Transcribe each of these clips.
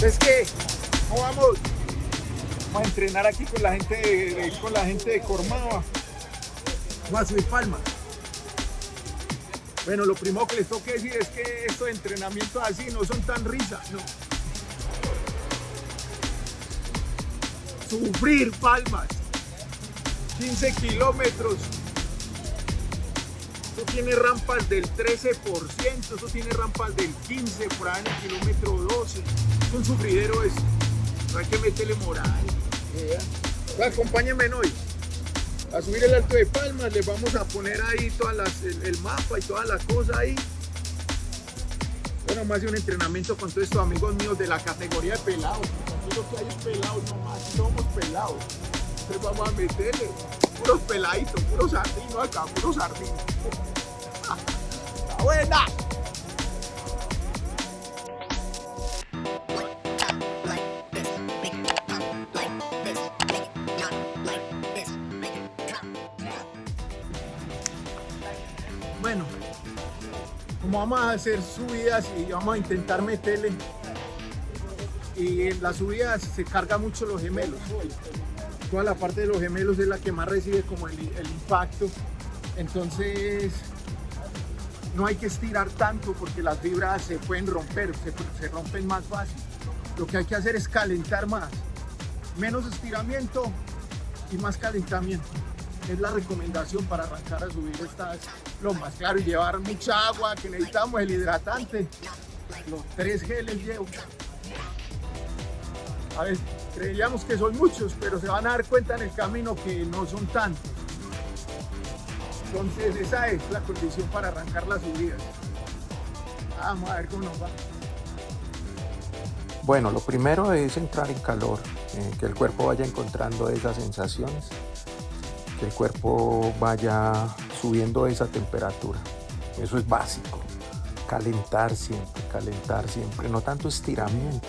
Es que, ¿cómo vamos? Vamos a entrenar aquí con la gente de, con la gente de Cormaba. Vamos a subir palmas. Bueno, lo primero que les tengo que decir es que estos entrenamientos así no son tan risas, no. Sufrir palmas. 15 kilómetros. Eso tiene rampas del 13%, eso tiene rampas del 15%, por ahí kilómetro 12. Es un sufridero eso. Hay que meterle moral. ¿verdad? Acompáñenme hoy a subir el Alto de Palmas, les vamos a poner ahí todas las, el, el mapa y todas las cosas ahí. Bueno, más de un entrenamiento con todos estos amigos míos de la categoría de pelados. Aquí lo que hay es pelados, nomás somos pelados. Entonces vamos a meterle puros peladitos, puros sardinos acá, puros sardinos. ¡Está buena! Bueno, como vamos a hacer subidas y vamos a intentar meterle y en las subidas se carga mucho los gemelos toda la parte de los gemelos es la que más recibe como el, impacto entonces no hay que estirar tanto porque las fibras se pueden romper, se, se rompen más fácil lo que hay que hacer es calentar más menos estiramiento y más calentamiento es la recomendación para arrancar a subir estas lomas. Claro, y llevar mucha agua, que necesitamos el hidratante. Los tres geles llevo. A ver, creíamos que son muchos, pero se van a dar cuenta en el camino que no son tantos. Entonces esa es la condición para arrancar las subidas. Vamos a ver cómo nos va. Bueno, lo primero es entrar en calor, eh, que el cuerpo vaya encontrando esas sensaciones que el cuerpo vaya subiendo esa temperatura. Eso es básico. Calentar siempre, calentar siempre. No tanto estiramiento,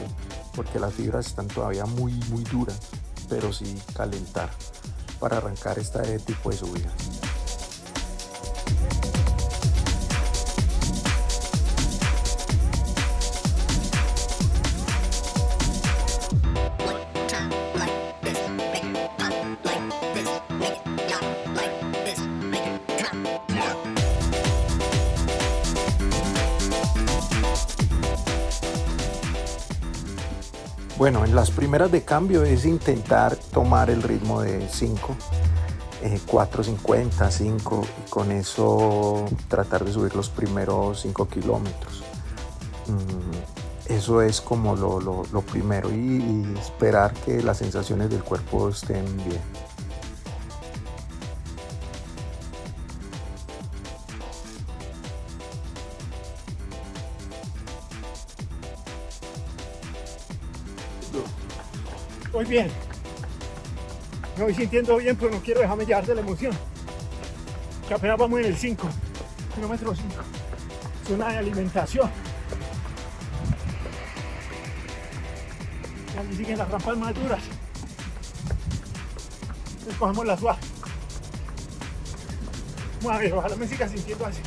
porque las fibras están todavía muy, muy duras, pero sí calentar para arrancar este tipo de subidas. Bueno, en las primeras de cambio es intentar tomar el ritmo de 5, eh, 4.50, 5 y con eso tratar de subir los primeros 5 kilómetros. Mm, eso es como lo, primero y esperar que las sensaciones del cuerpo estén bien. Voy bien. Me voy sintiendo bien, pero no quiero dejarme llevar de la emoción. Que apenas vamos en el 5, kilómetro 5. Zona de alimentación. Y siguen las rampas más duras. Entonces cogemos la suave. Vamos a ver, ojalá me siga sintiendo así.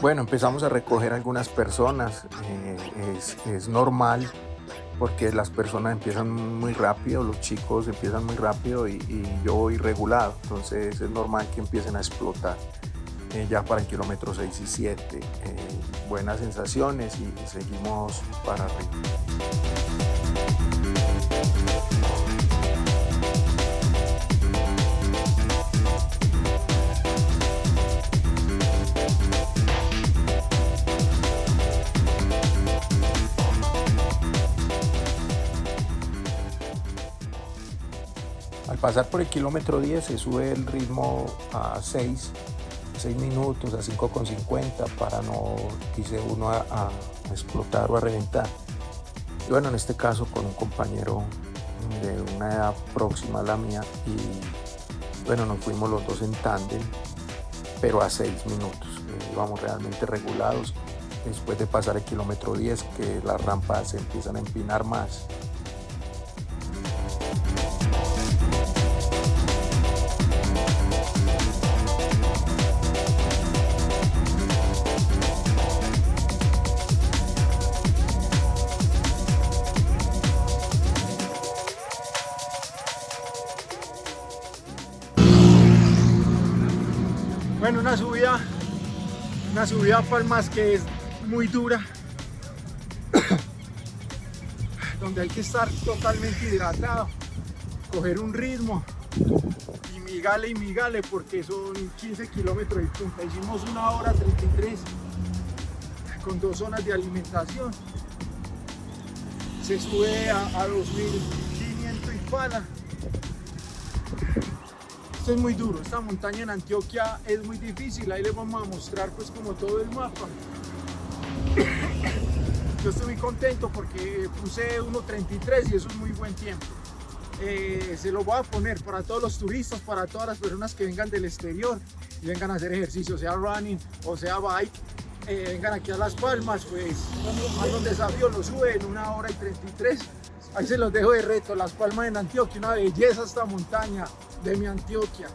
Bueno, empezamos a recoger algunas personas. Eh, es, normal porque las personas empiezan muy rápido, los chicos empiezan muy rápido y, yo voy regulado. Entonces es normal que empiecen a explotar. Eh, ya para el kilómetro 6 y 7. Eh, buenas sensaciones y, y seguimos para arriba. Pasar por el kilómetro 10 se sube el ritmo a 6, 6 minutos, a 5,50 para no quise uno a, explotar o a reventar. Y bueno, en este caso con un compañero de una edad próxima a la mía y bueno, nos fuimos los dos en tándem, pero a seis minutos. Íbamos realmente regulados. Después de pasar el kilómetro 10, que las rampas se empiezan a empinar más, Bueno, una subida, una subida Palmas que es muy dura, donde hay que estar totalmente hidratado, coger un ritmo y migale y migale porque son 15 kilómetros y punta. Hicimos una hora 33 con dos zonas de alimentación. Se sube a, a 2500 y pala es muy duro, esta montaña en Antioquia es muy difícil, ahí les vamos a mostrar pues como todo el mapa. Yo estoy muy contento porque puse 1.33 y eso es muy buen tiempo. Eh, se lo voy a poner para todos los turistas, para todas las personas que vengan del exterior y vengan a hacer ejercicio, sea running o sea bike, eh, vengan aquí a Las Palmas, pues más un desafío, lo sube en una hora y 33. Ahí se los dejo de reto, Las Palmas en Antioquia, una belleza esta montaña de mi Antioquia.